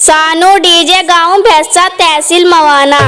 सानू डीजे गाँव भैंसा तहसील मवाना।